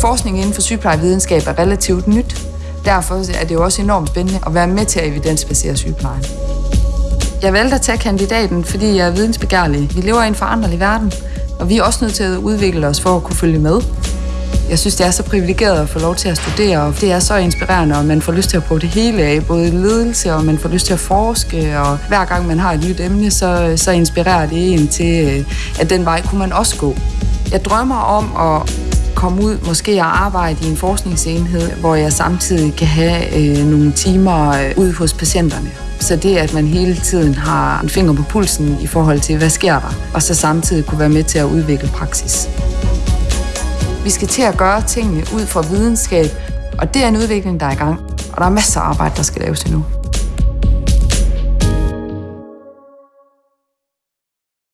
Forskning inden for sygeplejevidenskab er relativt nyt. Derfor er det jo også enormt spændende at være med til at evidensbasere sygeplejen. Jeg valgte at tage kandidaten, fordi jeg er vidensbegærlig. Vi lever i en foranderlig verden, og vi er også nødt til at udvikle os for at kunne følge med. Jeg synes, det er så privilegeret at få lov til at studere, og det er så inspirerende, og man får lyst til at prøve det hele af, både ledelse, og man får lyst til at forske, og hver gang man har et nyt emne, så, så inspirerer det en til, øh, at den vej kunne man også gå. Jeg drømmer om at komme ud måske og arbejde i en forskningsenhed, hvor jeg samtidig kan have øh, nogle timer øh, ude hos patienterne. Så det, at man hele tiden har en finger på pulsen i forhold til, hvad sker der, og så samtidig kunne være med til at udvikle praksis. Vi skal til at gøre tingene ud fra videnskab, og det er en udvikling, der er i gang. Og der er masser af arbejde, der skal laves endnu.